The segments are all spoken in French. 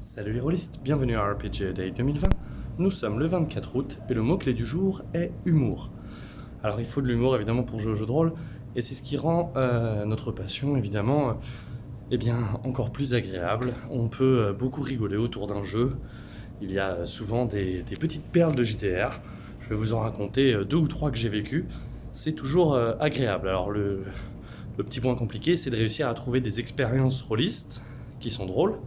Salut les rôlistes, bienvenue à RPG Day 2020. Nous sommes le 24 août et le mot-clé du jour est humour. Alors il faut de l'humour évidemment pour jouer au jeu de rôle et c'est ce qui rend euh, notre passion évidemment euh, eh bien, encore plus agréable. On peut euh, beaucoup rigoler autour d'un jeu. Il y a souvent des, petites perles de JTR. Je vais vous en raconter deux ou trois que j'ai vécues. C'est toujours agréable. Alors le, le petit point compliqué c'est de réussir à trouver des expériences rôlistes qui sont drôles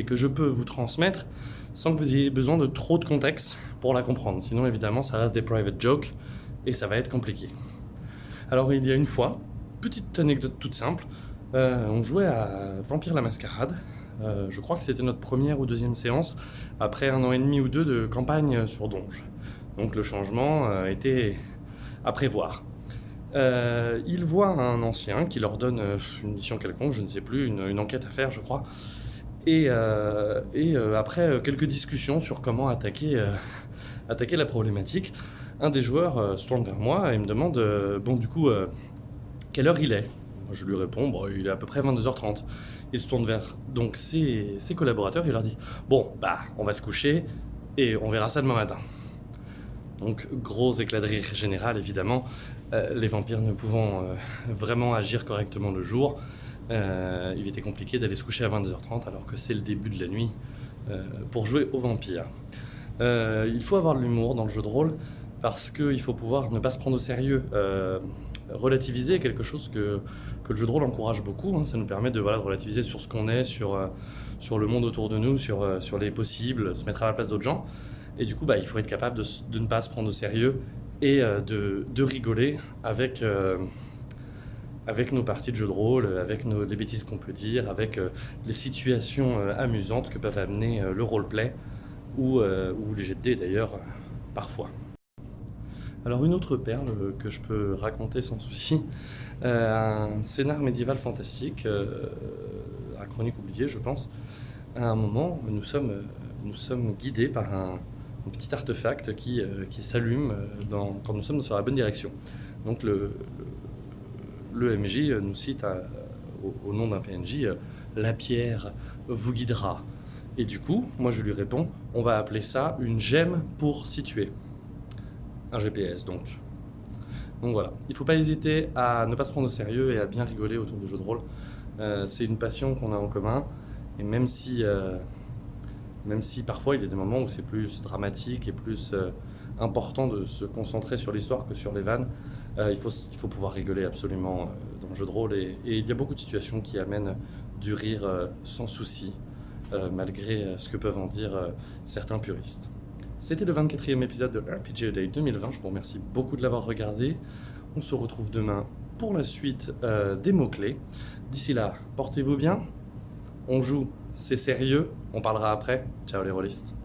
et que je peux vous transmettre sans que vous ayez besoin de trop de contexte pour la comprendre. Sinon, évidemment, ça reste des private jokes et ça va être compliqué. Alors, il y a une fois, petite anecdote toute simple, euh, on jouait à Vampire la Mascarade. Euh, je crois que c'était notre première ou deuxième séance après un an et demi ou deux de campagne sur Donge. Donc le changement euh, était à prévoir. Ils voient un ancien qui leur donne une mission quelconque, je ne sais plus, une enquête à faire, je crois. Et, euh, euh, après euh, quelques discussions sur comment attaquer, attaquer la problématique, un des joueurs se tourne vers moi et me demande Bon, du coup, quelle heure il est? Je lui réponds Bon, il est à peu près 22h30. Il se tourne vers donc ses, ses collaborateurs et leur dit Bon, bah, on va se coucher et on verra ça demain matin. Donc, gros éclat de rire général, évidemment. Les vampires ne pouvant vraiment agir correctement le jour, euh, il était compliqué d'aller se coucher à 22h30 alors que c'est le début de la nuit euh, pour jouer aux vampires. Euh, il faut avoir de l'humour dans le jeu de rôle parce qu'il faut pouvoir ne pas se prendre au sérieux. Relativiser est quelque chose que, que le jeu de rôle encourage beaucoup. hein. Ça nous permet de, relativiser sur ce qu'on est, sur, sur le monde autour de nous, sur, sur les possibles, se mettre à la place d'autres gens. Et du coup, bah, il faut être capable de, de ne pas se prendre au sérieux et de, de rigoler avec, avec nos parties de jeu de rôle, avec nos, les bêtises qu'on peut dire, avec euh, les situations euh, amusantes que peuvent amener euh, le roleplay ou, euh, ou les jets d'ailleurs, euh, parfois. Alors une autre perle euh, que je peux raconter sans souci, euh, un scénar médiéval fantastique, euh, un chronique oubliée je pense. À un moment, nous sommes, euh, nous sommes guidés par un, petit artefact qui, euh, qui s'allume euh, quand nous sommes sur la bonne direction. Donc le, le MJ nous cite à- au, nom d'un PNJ euh, La pierre vous guidera. Et du coup, moi je lui réponds On va appeler ça une gemme pour situer. Un GPS donc. Donc voilà, il ne faut pas hésiter à ne pas se prendre au sérieux et à bien rigoler autour du jeu de rôle. Euh, c'est une passion qu'on a en commun et même si, euh, même si parfois il y a des moments où c'est plus dramatique et plus euh, important de se concentrer sur l'histoire que sur les vannes, euh, il, faut, il faut pouvoir rigoler absolument euh, dans le jeu de rôle et, il y a beaucoup de situations qui amènent du rire euh, sans souci, euh, malgré euh, ce que peuvent en dire euh, certains puristes. C'était le 24e épisode de RPG Day 2020. Je vous remercie beaucoup de l'avoir regardé. On se retrouve demain pour la suite euh, des mots-clés. D'ici là, portez-vous bien. On joue, c'est sérieux. On parlera après. Ciao les rôlistes.